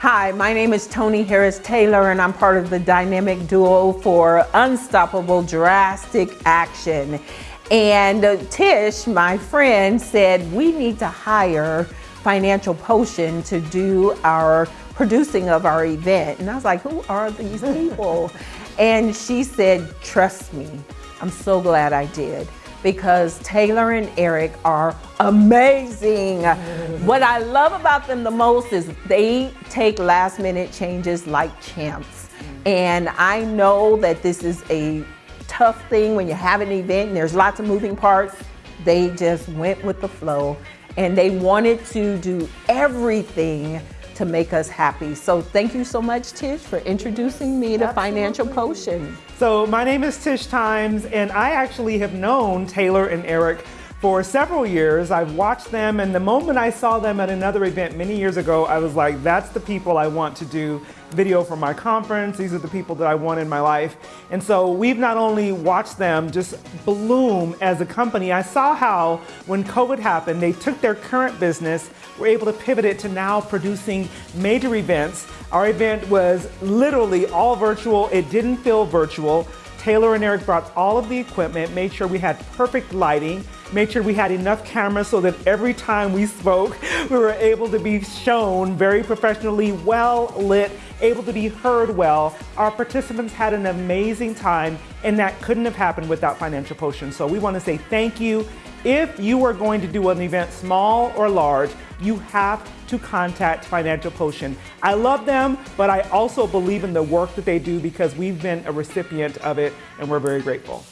Hi, my name is Tony Harris Taylor and I'm part of the dynamic duo for Unstoppable Drastic Action. And uh, Tish, my friend, said we need to hire Financial Potion to do our producing of our event. And I was like, who are these people? and she said, trust me. I'm so glad I did because Taylor and Eric are amazing. what I love about them the most is they take last minute changes like champs. And I know that this is a tough thing when you have an event and there's lots of moving parts. They just went with the flow and they wanted to do everything to make us happy. So thank you so much, Tish, for introducing me to Absolutely. Financial Potion. So my name is Tish Times, and I actually have known Taylor and Eric for several years. I've watched them, and the moment I saw them at another event many years ago, I was like, that's the people I want to do video for my conference. These are the people that I want in my life. And so we've not only watched them just bloom as a company, I saw how when COVID happened, they took their current business, were able to pivot it to now producing major events. Our event was literally all virtual. It didn't feel virtual. Taylor and Eric brought all of the equipment, made sure we had perfect lighting, made sure we had enough cameras so that every time we spoke, we were able to be shown very professionally, well lit, able to be heard well. Our participants had an amazing time and that couldn't have happened without Financial Potion. So we want to say thank you. If you are going to do an event small or large, you have to contact Financial Potion. I love them, but I also believe in the work that they do because we've been a recipient of it and we're very grateful.